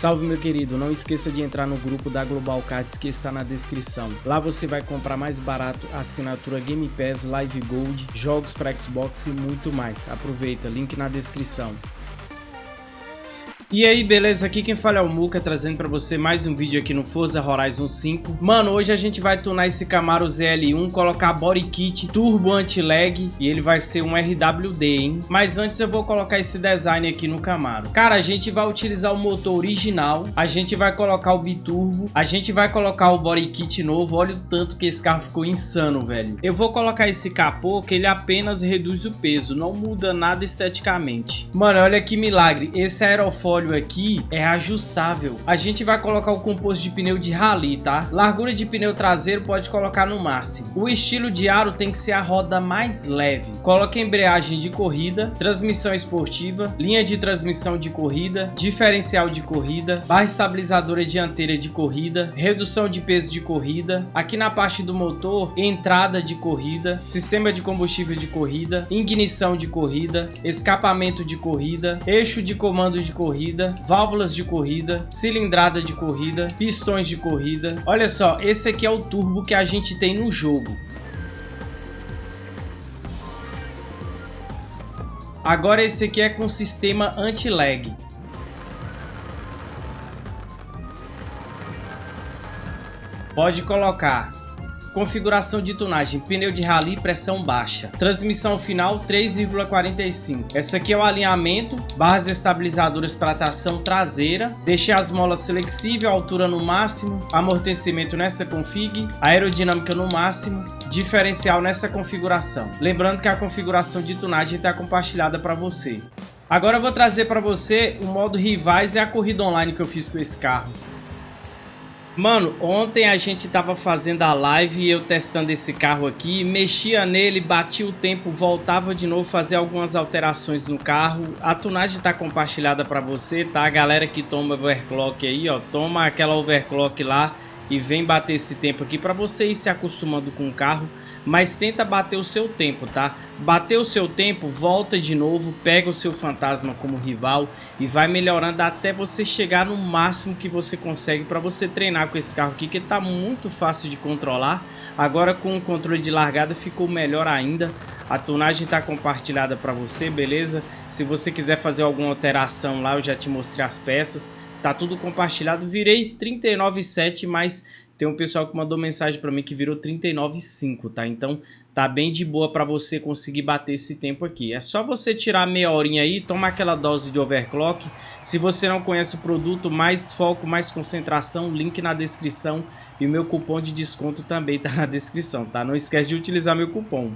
Salve meu querido, não esqueça de entrar no grupo da Global Cards que está na descrição. Lá você vai comprar mais barato assinatura Game Pass, Live Gold, jogos para Xbox e muito mais. Aproveita, link na descrição. E aí, beleza? Aqui quem fala é o Muka, trazendo pra você mais um vídeo aqui no Forza Horizon 5. Mano, hoje a gente vai tunar esse Camaro ZL1, colocar body kit turbo anti-lag e ele vai ser um RWD, hein? Mas antes eu vou colocar esse design aqui no Camaro. Cara, a gente vai utilizar o motor original, a gente vai colocar o biturbo, a gente vai colocar o body kit novo. Olha o tanto que esse carro ficou insano, velho. Eu vou colocar esse capô que ele apenas reduz o peso, não muda nada esteticamente. Mano, olha que milagre. Esse aerofólio óleo aqui é ajustável. A gente vai colocar o composto de pneu de rally, tá? Largura de pneu traseiro pode colocar no máximo. O estilo de aro tem que ser a roda mais leve. Coloque embreagem de corrida, transmissão esportiva, linha de transmissão de corrida, diferencial de corrida, barra estabilizadora dianteira de corrida, redução de peso de corrida. Aqui na parte do motor, entrada de corrida, sistema de combustível de corrida, ignição de corrida, escapamento de corrida, eixo de comando de corrida, corrida, válvulas de corrida, cilindrada de corrida, pistões de corrida. Olha só, esse aqui é o turbo que a gente tem no jogo. Agora esse aqui é com sistema anti-lag. Pode colocar Configuração de tunagem, pneu de rally, pressão baixa. Transmissão final 3,45. Essa aqui é o alinhamento, barras estabilizadoras para tração traseira. Deixei as molas flexível, altura no máximo, amortecimento nessa config, aerodinâmica no máximo, diferencial nessa configuração. Lembrando que a configuração de tunagem está compartilhada para você. Agora eu vou trazer para você o modo rivais e a corrida online que eu fiz com esse carro. Mano, ontem a gente tava fazendo a live e eu testando esse carro aqui, mexia nele, batia o tempo, voltava de novo, fazer algumas alterações no carro. A tunagem tá compartilhada para você, tá? A galera que toma overclock aí, ó, toma aquela overclock lá e vem bater esse tempo aqui para você ir se acostumando com o carro mas tenta bater o seu tempo, tá? Bater o seu tempo, volta de novo, pega o seu fantasma como rival e vai melhorando até você chegar no máximo que você consegue para você treinar com esse carro aqui, que tá muito fácil de controlar. Agora com o controle de largada ficou melhor ainda. A tonagem está compartilhada para você, beleza? Se você quiser fazer alguma alteração lá, eu já te mostrei as peças. Tá tudo compartilhado. Virei 39,7, mas tem um pessoal que mandou mensagem para mim que virou 39,5, tá? Então tá bem de boa para você conseguir bater esse tempo aqui. É só você tirar meia horinha aí, tomar aquela dose de overclock. Se você não conhece o produto, mais foco, mais concentração, link na descrição. E o meu cupom de desconto também tá na descrição, tá? Não esquece de utilizar meu cupom.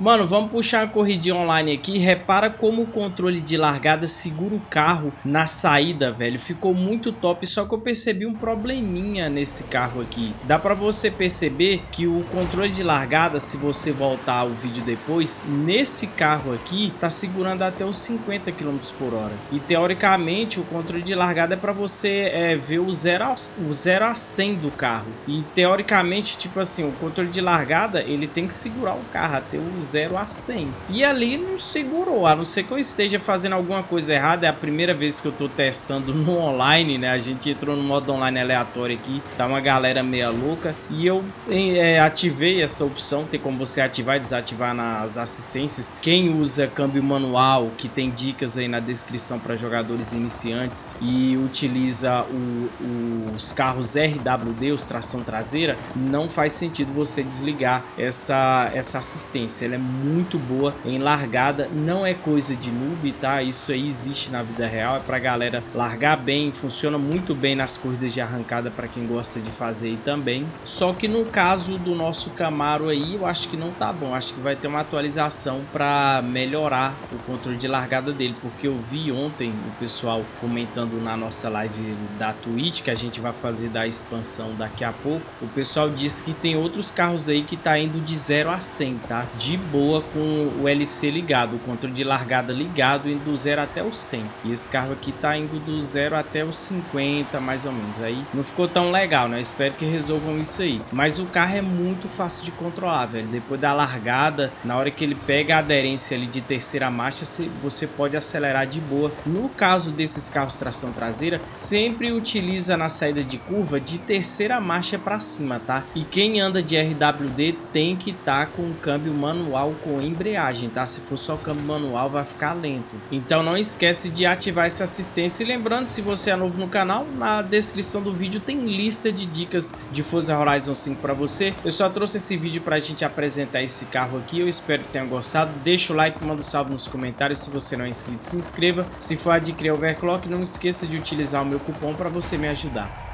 Mano, vamos puxar a corridinha online aqui. Repara como o controle de largada segura o carro na saída, velho. Ficou muito top, só que eu percebi um probleminha nesse carro aqui. Dá pra você perceber que o controle de largada, se você voltar o vídeo depois, nesse carro aqui, tá segurando até os 50 km por hora. E teoricamente, o controle de largada é pra você é, ver o 0 a, o 0 a 100 do carro. E teoricamente, tipo assim, o controle de largada, ele tem que segurar o carro até os 0 a 100. E ali não segurou, a não ser que eu esteja fazendo alguma coisa errada. É a primeira vez que eu tô testando no online, né? A gente entrou no modo online aleatório aqui, tá uma galera meia louca. E eu é, ativei essa opção, tem como você ativar e desativar nas assistências. Quem usa câmbio manual, que tem dicas aí na descrição para jogadores iniciantes e utiliza o, os carros RWD, os tração traseira, não faz sentido você desligar essa, essa assistência. Ela é muito boa em largada, não é coisa de noob, tá? Isso aí existe na vida real, é pra galera largar bem, funciona muito bem nas corridas de arrancada para quem gosta de fazer aí também. Só que no caso do nosso Camaro aí, eu acho que não tá bom, acho que vai ter uma atualização para melhorar o controle de largada dele, porque eu vi ontem o pessoal comentando na nossa live da Twitch, que a gente vai fazer da expansão daqui a pouco, o pessoal disse que tem outros carros aí que tá indo de 0 a 100, tá? De boa com o LC ligado, o controle de largada ligado, indo do 0 até o 100. E esse carro aqui tá indo do 0 até os 50, mais ou menos. Aí não ficou tão legal, né? Espero que resolvam isso aí. Mas o carro é muito fácil de controlar, velho. Depois da largada, na hora que ele pega a aderência ali de terceira marcha, você pode acelerar de boa. No caso desses carros tração traseira, sempre utiliza na saída de curva de terceira marcha para cima, tá? E quem anda de RWD tem que estar tá com o câmbio manual com embreagem, tá? Se for só câmbio manual, vai ficar lento. Então não esquece de ativar essa assistência. E lembrando, se você é novo no canal, na descrição do vídeo tem lista de dicas de Forza Horizon 5 para você. Eu só trouxe esse vídeo para a gente apresentar esse carro aqui. Eu espero que tenha gostado. Deixa o like, manda um salve nos comentários. Se você não é inscrito, se inscreva. Se for adquirir Overclock, não esqueça de utilizar o meu cupom para você me ajudar.